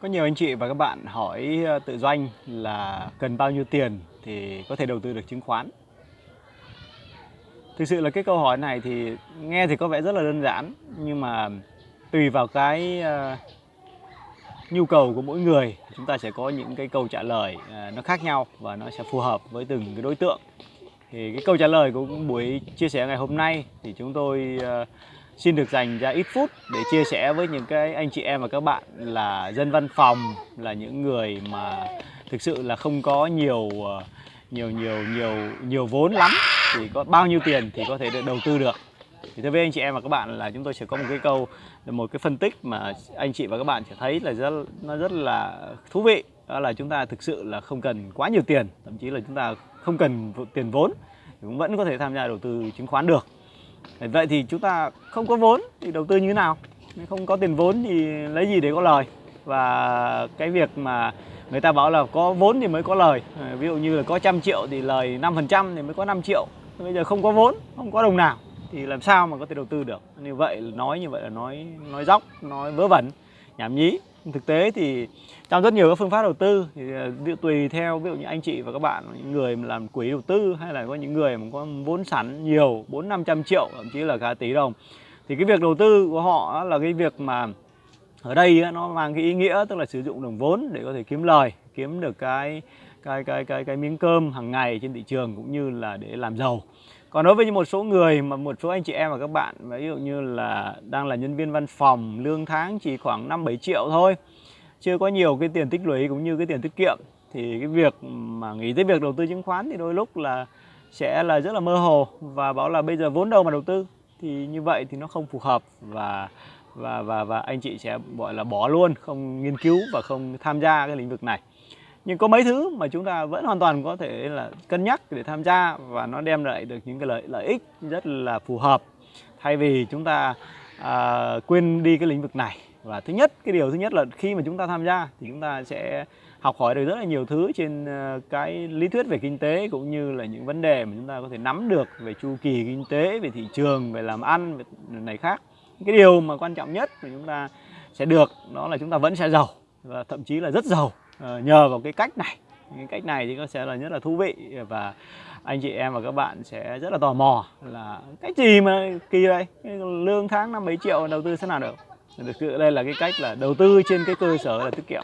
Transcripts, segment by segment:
Có nhiều anh chị và các bạn hỏi ờ, tự doanh là cần bao nhiêu tiền thì có thể đầu tư được chứng khoán. Thực sự là cái câu hỏi này thì nghe thì có vẻ rất là đơn giản, nhưng mà tùy vào cái ờ, nhu cầu của mỗi người, chúng ta sẽ có những cái câu trả lời ờ, nó khác nhau và nó sẽ phù hợp với từng cái đối tượng. Thì cái câu trả lời của buổi chia sẻ ngày hôm nay thì chúng tôi xin được dành ra ít phút để chia sẻ với những cái anh chị em và các bạn là dân văn phòng, là những người mà thực sự là không có nhiều ờ, nhiều nhiều nhiều nhiều vốn lắm. Thì có bao nhiêu tiền thì có thể được đầu tư được. Thì thưa với anh chị em và các bạn là chúng tôi sẽ có một cái câu, một cái phân tích mà anh chị và các bạn sẽ thấy là rất, nó rất là thú vị. Đó là chúng ta thực sự là không cần quá nhiều tiền, thậm chí là chúng ta không cần tiền vốn, cũng vẫn có thể tham gia đầu tư chứng khoán được. Vậy thì chúng ta không có vốn thì đầu tư như thế nào? Không có tiền vốn thì lấy gì để có lời? Và cái việc mà người ta bảo là có vốn thì mới có lời ờ, Ví dụ như là có trăm triệu thì lời 5% thì mới có 5 triệu Bây giờ không có vốn, không có đồng nào thì làm sao mà có thể đầu tư được Như vậy nói như vậy là nói nói dóc, nói vớ vẩn, nhảm nhí Thực tế thì trong rất nhiều các phương pháp đầu tư thì à, tùy theo, ví dụ như anh chị và các bạn, những người làm quỹ đầu tư hay là có những người mà có vốn sẵn nhiều, bốn năm trăm triệu, thậm chí là cả tỷ đồng, thì cái việc đầu tư của họ là cái việc mà ở đây nó mang cái ý nghĩa tức là sử dụng đồng vốn để có thể kiếm lời, kiếm được cái cái cái cái cái miếng cơm hàng ngày trên thị trường cũng như là để làm giàu còn đối với một số người mà một số anh chị em và các bạn, ví dụ như là đang là nhân viên văn phòng, lương tháng chỉ khoảng 5 7 triệu thôi, chưa có nhiều cái tiền tích lũy cũng như cái tiền tiết kiệm, thì cái việc mà nghĩ tới việc đầu tư chứng khoán thì đôi lúc là sẽ là rất là mơ hồ và bảo là bây giờ vốn đâu mà đầu tư. Thì như vậy thì nó không phù hợp và và và và anh chị sẽ, gọi là, bỏ luôn, không nghiên cứu và không tham gia cái lĩnh vực này nhưng có mấy thứ mà chúng ta vẫn hoàn toàn có thể là cân nhắc để tham gia và nó đem lại được những cái lợi lợi ích rất là phù hợp. Thay vì chúng ta à, quên đi cái lĩnh vực này. Và thứ nhất cái điều thứ nhất là khi mà chúng ta tham gia thì chúng ta sẽ học hỏi được rất là nhiều thứ trên ờ, cái lý thuyết về kinh tế cũng như là những vấn đề mà chúng ta có thể nắm được về chu kỳ kinh tế về thị trường về làm ăn về này khác. Cái điều mà quan trọng nhất mà chúng ta sẽ được đó là chúng ta vẫn sẽ giàu và thậm chí là rất giàu. Ờ, nhờ vào cái cách này. Cái cách này thì nó sẽ là rất là thú vị và anh chị em và các bạn sẽ rất là tò mò là cách gì mà kỳ vậy? Lương tháng năm mấy triệu đầu tư thế nào được? Thực sự đây là cái cách là đầu tư trên cái cơ sở là tiết kiệm.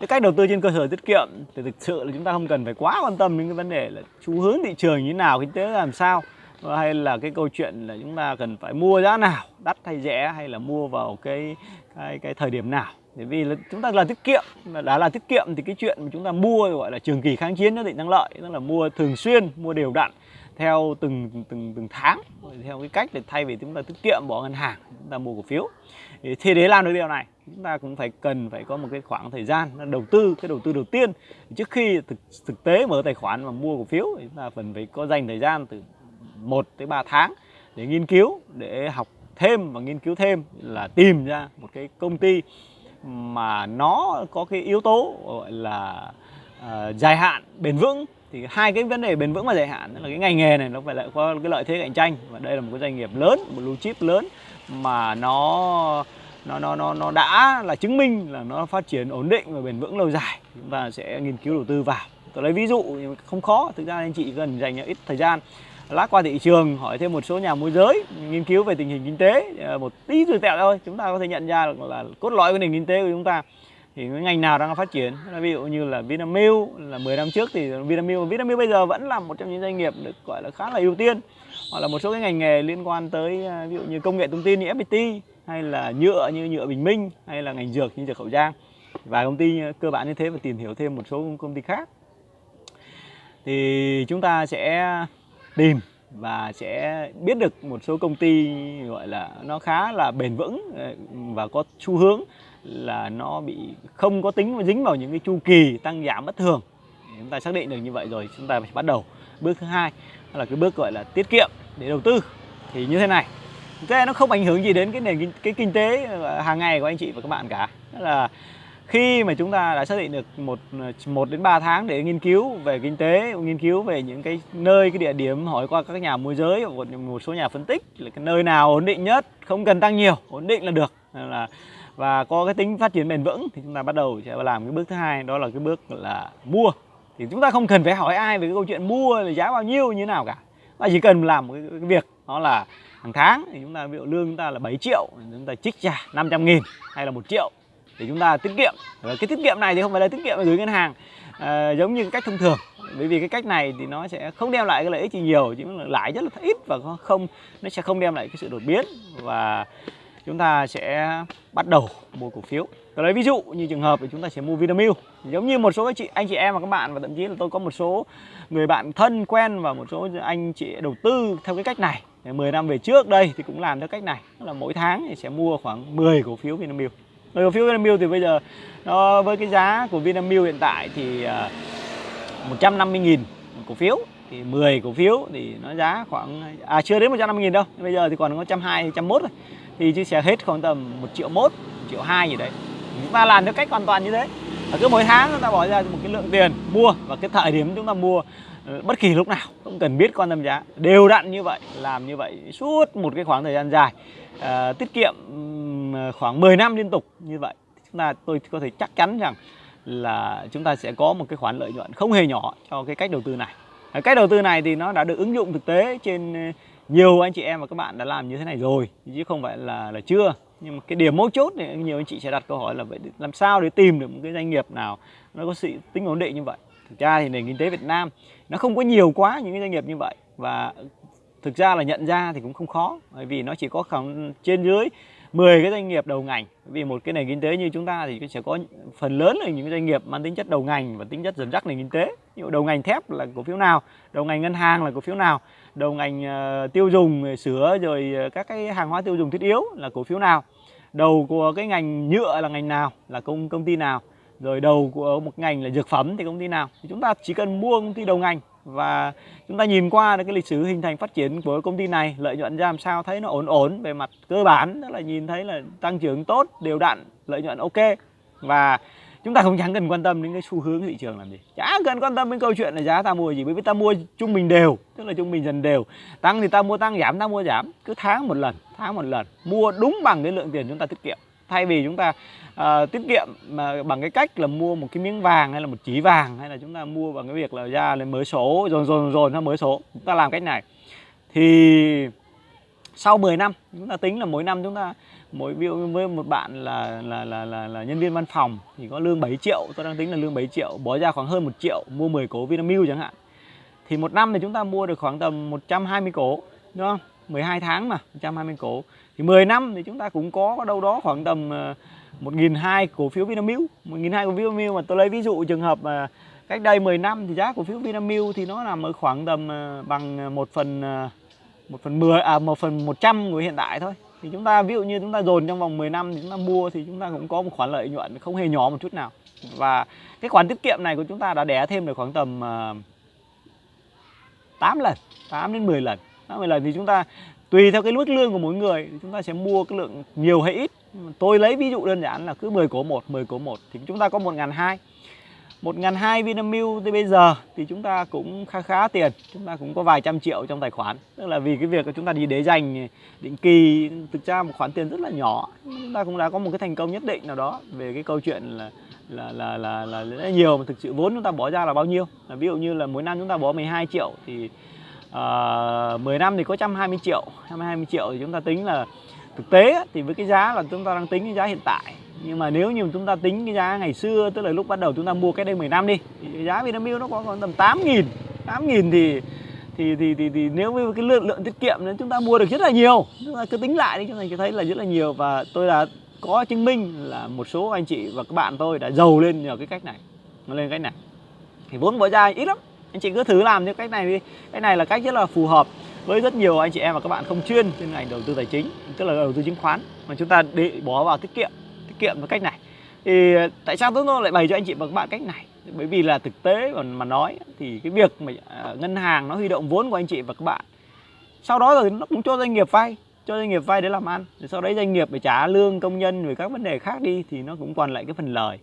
Cái cách đầu tư trên cơ sở tiết kiệm thì thực sự là chúng ta không cần phải quá quan tâm đến cái vấn đề là xu hướng thị trường như thế nào, kinh tế làm sao, hay là cái câu chuyện là chúng ta cần phải mua giá nào, đắt hay rẻ, hay là mua vào cái cái cái thời điểm nào bởi vì là chúng ta là tiết kiệm mà đã là tiết kiệm thì cái chuyện mà chúng ta mua gọi là trường kỳ kháng chiến nó định năng lợi tức là mua thường xuyên mua đều đặn theo từng từng từng tháng theo cái cách để thay vì chúng ta tiết kiệm bỏ ngân hàng chúng ta mua cổ phiếu. Thì để làm được điều này chúng ta cũng phải cần phải có một cái khoảng thời gian đầu tư cái đầu tư đầu tiên. Trước khi thực, thực tế mở tài khoản và mua cổ phiếu chúng ta cần phải có dành thời gian từ 1 tới 3 tháng để nghiên cứu để học thêm và nghiên cứu thêm là tìm ra một cái công ty mà nó có cái yếu tố gọi là uh, dài hạn bền vững. Thì hai cái vấn đề bền vững và dài hạn là cái ngành nghề này nó phải lại có cái lợi thế cạnh tranh. Và đây là một cái doanh nghiệp lớn một blue chip lớn mà nó nó nó nó nó đã là chứng minh là nó phát triển ổn định và bền vững lâu dài chúng ta sẽ nghiên cứu đầu tư vào. Tôi lấy ví dụ không khó. Thực ra anh chị cần dành ít thời gian lát qua thị trường, hỏi thêm một số nhà môi giới, nghiên cứu về tình hình kinh tế ờ, một tí rồi tẹo thôi. Chúng ta có thể nhận ra được là cốt lõi của nền kinh tế của chúng ta thì cái ngành nào đang phát triển. Ví dụ như là Vinamilk, là 10 năm trước thì Vinamilk Vinamilk bây giờ vẫn là một trong những doanh nghiệp được gọi là khá là ưu tiên. Hoặc là một số cái ngành nghề liên quan tới ờ, ví dụ như công nghệ thông tin như FPT hay là nhựa như nhựa Bình Minh, hay là ngành dược như dược khẩu trang. Và công ty ờ, cơ bản như thế và tìm hiểu thêm một số công ty khác. Thì chúng ta sẽ tìm và sẽ biết được một số công ty gọi là nó khá là bền vững ờ, và có xu hướng là nó bị không có tính dính vào những cái chu kỳ tăng giảm bất thường. Chúng ta xác định được như vậy rồi, chúng ta phải bắt đầu. Bước thứ hai là cái bước gọi là tiết kiệm để đầu tư. Thì như thế này cái nó không ảnh hưởng gì đến cái nền cái kinh tế ờ, hàng ngày của anh chị và các bạn cả. Đó là khi mà chúng ta đã xác định được một một đến 3 tháng để nghiên cứu về kinh tế nghiên cứu về những cái nơi cái địa điểm hỏi qua các nhà môi giới hoặc một số nhà phân tích là cái nơi nào ổn định nhất không cần tăng nhiều ổn định là được. Là và có cái tính phát triển bền vững thì chúng ta bắt đầu sẽ làm cái bước thứ hai đó là cái bước là mua. Thì chúng ta không cần phải hỏi ai về cái câu chuyện mua là giá bao nhiêu như thế nào cả. Mà chỉ cần làm một cái, cái việc đó là hàng tháng thì chúng ta ví dụ lương chúng ta là 7 triệu chúng ta trích ra 500 nghìn hay là một triệu để chúng ta tiết kiệm. Và cái tiết kiệm này thì không phải là tiết kiệm ở dưới ngân hàng à, giống như cách thông thường. Bởi vì cái cách này thì nó sẽ không đem lại cái lợi ích gì nhiều chỉ là lãi rất là ít và không nó sẽ không đem lại cái sự đột biến. Và chúng ta sẽ bắt đầu mua cổ phiếu. Tôi lấy ví dụ như trường hợp thì chúng ta sẽ mua Vinamilk. Giống như một số anh chị anh chị em và các bạn và thậm chí là tôi có một số người bạn thân quen và một số anh chị đầu tư theo cái cách này. 10 năm về trước đây thì cũng làm theo cách này. Là mỗi tháng thì sẽ mua khoảng 10 cổ phiếu Vinamilk. 10 cổ phiếu Vinamilk thì bây giờ nó với cái giá của Vinamilk hiện tại thì à, uh, 150.000 cổ phiếu thì 10 cổ phiếu thì nó giá khoảng à chưa đến 150.000 đâu bây giờ thì còn có 120 101 rồi thì chia sẻ hết khoảng tầm 1 triệu 1, 1 triệu 2 gì đấy. Chúng ta làm theo cách hoàn toàn như thế. Và cứ mỗi tháng chúng ta bỏ ra một cái lượng tiền mua và cái thời điểm chúng ta mua Ờ, bất kỳ lúc nào không cần biết quan tâm giá. Đều đặn như vậy làm như vậy suốt một cái khoảng thời gian dài. À, tiết kiệm khoảng 10 năm liên tục như vậy. Chúng ta tôi có thể chắc chắn rằng là chúng ta sẽ có một cái khoản lợi nhuận không hề nhỏ cho cái cách đầu tư này. Ờ, cách đầu tư này thì nó đã được ứng dụng thực tế trên nhiều anh chị em và các bạn đã làm như thế này rồi chứ không phải là là chưa. Nhưng mà cái điểm mấu chốt thì nhiều anh chị sẽ đặt câu hỏi là vậy làm sao để tìm được một cái doanh nghiệp nào nó có sự tính ổn định như vậy? Thực ra thì nền kinh tế Việt Nam nó không có nhiều quá những cái doanh nghiệp như vậy. Và thực ra là nhận ra thì cũng không khó, bởi vì nó chỉ có khoảng trên dưới 10 cái doanh nghiệp đầu ngành. Vì một cái nền kinh tế như chúng ta thì sẽ có phần lớn là những doanh nghiệp mang tính chất đầu ngành và tính chất dẫn dắt nền kinh tế. Như đầu ngành thép là cổ phiếu nào, đầu ngành ngân hàng là cổ phiếu nào, đầu ngành ờ, tiêu dùng sữa rồi ờ, các cái hàng hóa tiêu dùng thiết yếu là cổ phiếu nào, đầu của cái ngành nhựa là ngành nào, là công công ty nào rồi đầu của một ngành là dược phẩm thì công ty nào. Thì chúng ta chỉ cần mua công ty đầu ngành và chúng ta nhìn qua cái lịch sử hình thành phát triển của công ty này, lợi nhuận ra làm sao, thấy nó ổn ổn về mặt cơ bản đó là nhìn thấy là tăng trưởng tốt, đều đặn, lợi nhuận ok. Và chúng ta không chẳng cần quan tâm đến cái xu hướng thị trường làm gì. Chả cần quan tâm đến câu chuyện là giá ta mua gì, bởi vì ta mua trung bình đều, tức là trung bình dần đều. Tăng thì ta mua tăng, giảm ta mua giảm. Cứ tháng một lần, tháng một lần, mua đúng bằng cái lượng tiền chúng ta tiết kiệm thay vì chúng ta uh, tiết kiệm mà bằng cái cách là mua một cái miếng vàng hay là một chỉ vàng hay là chúng ta mua bằng cái việc là ra lên mới số rồi rồi rồi nó mới số chúng ta làm cách này. Thì sau 10 năm chúng ta tính là mỗi năm chúng ta mỗi ví dụ với một bạn là là, là là là nhân viên văn phòng thì có lương 7 triệu tôi đang tính là lương 7 triệu bỏ ra khoảng hơn một triệu mua 10 cổ Vinamilk chẳng hạn. Thì một năm thì chúng ta mua được khoảng tầm 120 cổ đúng không? 12 tháng mà 120 cổ thì 10 năm thì chúng ta cũng có đâu đó khoảng tầm ờ, 1.200 cổ phiếu Vinamilk. 1.200 cổ phiếu Vinamilk mà tôi lấy ví dụ trường hợp mà cách đây 10 năm thì giá cổ phiếu Vinamilk thì nó nằm ở khoảng tầm ờ, bằng ờ, 1 phần 1 phần 10 à 1 phần 100 của hiện tại thôi. Thì chúng ta, ví dụ như chúng ta dồn trong vòng 10 năm thì chúng ta mua thì chúng ta cũng có một khoản lợi nhuận không hề nhỏ một chút nào. Và cái khoản tiết kiệm này của chúng ta đã đẻ thêm được khoảng tầm 8 lần 8 đến 10 lần. 8 10 lần thì chúng ta tùy theo cái mức lương của mỗi người chúng ta sẽ mua cái lượng nhiều hay ít. Tôi lấy ví dụ đơn giản là cứ 10 cổ 1 10 cổ 1 thì chúng ta có 1.200 1.200 Vinamilk thì bây giờ thì chúng ta cũng khá khá tiền. Chúng ta cũng có vài trăm triệu trong tài khoản. Tức là vì cái việc chúng ta đi để dành định kỳ thực ra một khoản tiền rất là nhỏ. Chúng ta cũng đã có một cái thành công nhất định nào đó về cái câu chuyện là là là là là, là nhiều mà thực sự vốn chúng ta bỏ ra là bao nhiêu. Là ví dụ như là mỗi năm chúng ta bỏ 12 triệu thì Ờ, uh, 10 năm thì có 120 triệu 120 triệu thì chúng ta tính là thực tế thì với cái giá là chúng ta đang tính cái giá hiện tại. Nhưng mà nếu như chúng ta tính cái giá ngày xưa tức là lúc bắt đầu chúng ta mua cái đây 10 năm đi thì giá Vinamilk nó có khoảng tầm 8 nghìn 8 nghìn thì thì, thì thì thì nếu với cái lượng lượng tiết kiệm nên chúng ta mua được rất là nhiều. Chúng ta cứ tính lại đi chúng ta thấy là rất là nhiều. Và tôi đã có chứng minh là một số anh chị và các bạn tôi đã giàu lên nhờ cái cách này nó lên cách này. Thì vốn bỏ ra ít lắm anh chị cứ thử làm theo cách này đi. Cái này là cách rất là phù hợp với rất nhiều anh chị em và các bạn không chuyên trên ngành đầu tư tài chính tức là đầu tư chứng khoán. Mà chúng ta để bỏ vào tiết kiệm tiết kiệm với cách này. Thì tại sao tôi lại bày cho anh chị và các bạn cách này? Bởi vì là thực tế mà, mà nói thì cái việc mà à, ngân hàng nó huy động vốn của anh chị và các bạn sau đó rồi nó cũng cho doanh nghiệp vay cho doanh nghiệp vay để làm ăn. Rồi sau đấy doanh nghiệp phải trả lương công nhân rồi các vấn đề khác đi thì nó cũng còn lại cái phần lời.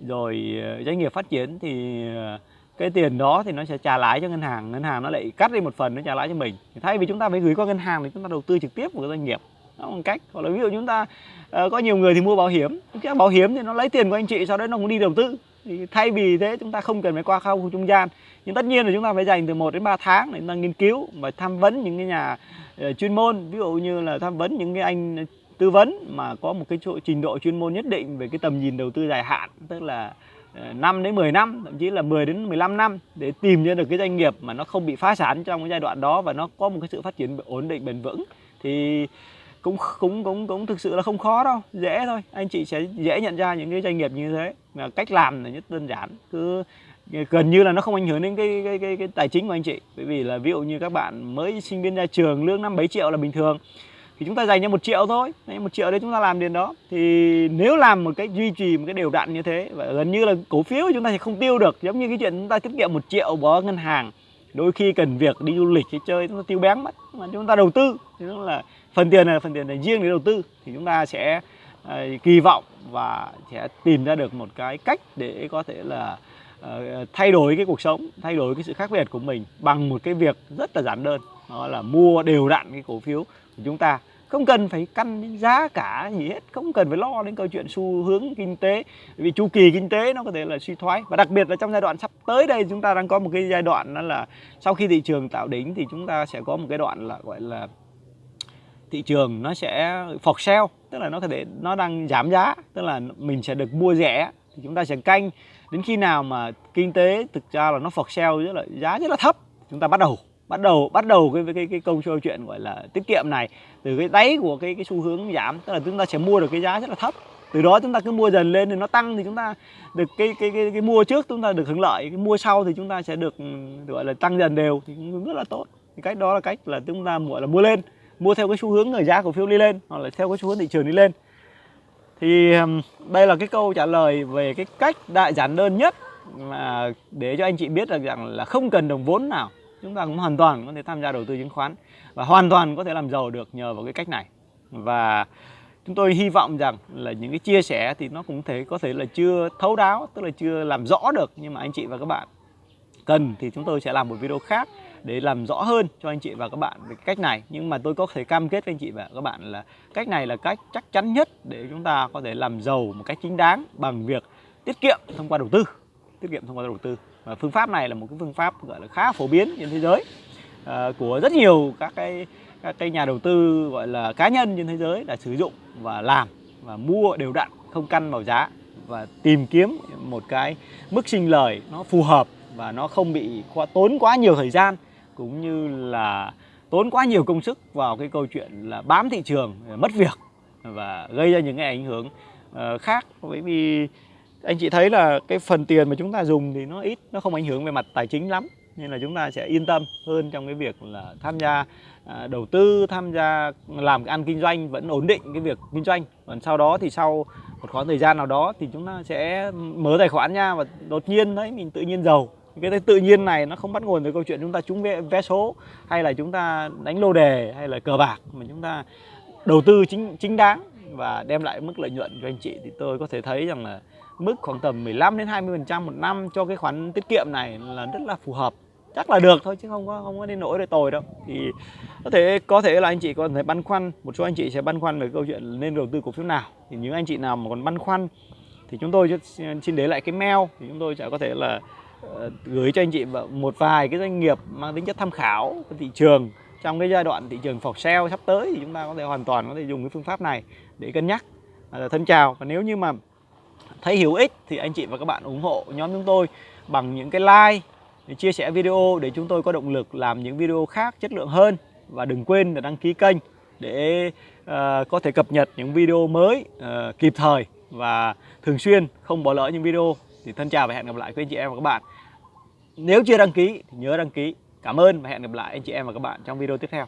Rồi ờ, doanh nghiệp phát triển thì uh, cái tiền đó thì nó sẽ trả lãi cho ngân hàng ngân hàng nó lại cắt đi một phần nó trả lãi cho mình. Thay vì chúng ta phải gửi qua ngân hàng thì chúng ta đầu tư trực tiếp vào doanh nghiệp. Đó là một cách. Hoặc là ví dụ chúng ta uh, có nhiều người thì mua bảo hiểm. Cái bảo hiểm thì nó lấy tiền của anh chị sau đấy nó cũng đi đầu tư. Thì thay vì thế chúng ta không cần phải qua khâu trung gian. Nhưng tất nhiên là chúng ta phải dành từ 1 đến 3 tháng để chúng ta nghiên cứu và tham vấn những cái nhà uh, chuyên môn. Ví dụ như là tham vấn những cái anh tư vấn mà có một cái chỗ trình độ chuyên môn nhất định về cái tầm nhìn đầu tư dài hạn. Tức là Ờ, 5 đến 10 năm thậm chí là 10 đến 15 năm để tìm ra được cái doanh nghiệp mà nó không bị phá sản trong cái giai đoạn đó và nó có một cái sự phát triển ổn định bền vững thì cũng cũng cũng cũng thực sự là không khó đâu dễ thôi. Anh chị sẽ dễ nhận ra những cái doanh nghiệp như thế. Mà cách làm là nhất đơn giản cứ gần như là nó không ảnh hưởng đến cái cái cái, cái tài chính của anh chị. Bởi vì là ví dụ như các bạn mới sinh viên ra trường lương năm bảy triệu là bình thường thì chúng ta dành cho một triệu thôi. Một triệu đấy chúng ta làm tiền đó. Thì nếu làm một cái duy trì một cái đều đặn như thế và gần như là cổ phiếu chúng ta sẽ không tiêu được giống như cái chuyện chúng ta tiết kiệm một triệu bỏ ngân hàng đôi khi cần việc đi du lịch hay chơi chúng ta tiêu bén mất. Mà chúng ta đầu tư thì nó là phần tiền này phần tiền này riêng để đầu tư. Thì chúng ta sẽ uh, kỳ vọng và sẽ tìm ra được một cái cách để có thể là uh, thay đổi cái cuộc sống thay đổi cái sự khác biệt của mình bằng một cái việc rất là giản đơn. Đó là mua đều đặn cái cổ phiếu của chúng ta không cần phải căn đến giá cả gì hết, không cần phải lo đến câu chuyện xu hướng kinh tế vì chu kỳ kinh tế nó có thể là suy thoái. Và đặc biệt là trong giai đoạn sắp tới đây, chúng ta đang có một cái giai đoạn đó là sau khi thị trường tạo đỉnh thì chúng ta sẽ có một cái đoạn là gọi là thị trường nó sẽ phọc sale, tức là nó có thể, nó đang giảm giá, tức là mình sẽ được mua rẻ, thì chúng ta sẽ canh. Đến khi nào mà kinh tế thực ra là nó phọc sale rất là giá rất là thấp, chúng ta bắt đầu bắt đầu bắt đầu cái cái cái câu câu chuyện gọi là tiết kiệm này từ cái đáy của cái cái xu hướng giảm tức là chúng ta sẽ mua được cái giá rất là thấp. Từ đó chúng ta cứ mua dần lên thì nó tăng thì chúng ta được cái cái cái, cái mua trước chúng ta được hưởng lợi cái mua sau thì chúng ta sẽ được gọi là tăng dần đều thì cũng rất là tốt. Thì cách đó là cách là chúng ta gọi là mua lên mua theo cái xu hướng người giá cổ phiếu đi lên hoặc là theo cái xu hướng thị trường đi lên. Thì đây là cái câu trả lời về cái cách đại giản đơn nhất mà để cho anh chị biết được rằng là không cần đồng vốn nào chúng ta cũng hoàn toàn có thể tham gia đầu tư chứng khoán và hoàn toàn có thể làm giàu được nhờ vào cái cách này. Và chúng tôi hy vọng rằng là những cái chia sẻ thì nó cũng thể có thể là chưa thấu đáo, tức là chưa làm rõ được. Nhưng mà anh chị và các bạn cần thì chúng tôi sẽ làm một video khác để làm rõ hơn cho anh chị và các bạn về cách này. Nhưng mà tôi có thể cam kết với anh chị và các bạn là cách này là cách chắc chắn nhất để chúng ta có thể làm giàu một cách chính đáng bằng việc tiết kiệm thông qua đầu tư, tiết kiệm thông qua đầu tư và phương pháp này là một cái phương pháp gọi là khá phổ biến trên thế giới uh, của rất nhiều các cái các cái nhà đầu tư gọi là cá nhân trên thế giới đã sử dụng và làm và mua đều đặn không căn vào giá và tìm kiếm một cái mức sinh lời nó phù hợp và nó không bị quá, tốn quá nhiều thời gian cũng như là tốn quá nhiều công sức vào cái câu chuyện là bám thị trường mất việc và gây ra những cái ảnh hưởng uh, khác với vì anh chị thấy là cái phần tiền mà chúng ta dùng thì nó ít nó không ảnh hưởng về mặt tài chính lắm nên là chúng ta sẽ yên tâm hơn trong cái việc là tham gia à, đầu tư tham gia làm ăn kinh doanh vẫn ổn định cái việc kinh doanh. Còn sau đó thì sau một khoảng thời gian nào đó thì chúng ta sẽ mở tài khoản nha và đột nhiên thấy mình tự nhiên giàu. Cái tự nhiên này nó không bắt nguồn từ câu chuyện chúng ta trúng vé, vé số hay là chúng ta đánh lô đề hay là cờ bạc mà chúng ta đầu tư chính chính đáng và đem lại mức lợi nhuận cho anh chị. Thì tôi có thể thấy rằng là mức khoảng tầm 15 đến 20% một năm cho cái khoản tiết kiệm này là rất là phù hợp. Chắc là được thôi chứ không có không có đến nỗi để tồi đâu. Thì có thể có thể là anh chị có thể băn khoăn, một số anh chị sẽ băn khoăn về câu chuyện nên đầu tư cổ phiếu nào. Thì những anh chị nào mà còn băn khoăn thì chúng tôi xin để lại cái mail. Thì chúng tôi sẽ có thể là ờ, gửi cho anh chị một vài cái doanh nghiệp mang tính chất tham khảo của thị trường. Trong cái giai đoạn thị trường phọc sale sắp tới thì chúng ta có thể hoàn toàn có thể dùng cái phương pháp này để cân nhắc. Ờ, thân chào và nếu như mà thấy hữu ích thì anh chị và các bạn ủng hộ nhóm chúng tôi bằng những cái like để chia sẻ video để chúng tôi có động lực làm những video khác chất lượng hơn. Và đừng quên là đăng ký kênh để uh, có thể cập nhật những video mới uh, kịp thời và thường xuyên không bỏ lỡ những video. Thì thân chào và hẹn gặp lại quý anh chị em và các bạn. Nếu chưa đăng ký thì nhớ đăng ký. Cảm ơn và hẹn gặp lại anh chị em và các bạn trong video tiếp theo.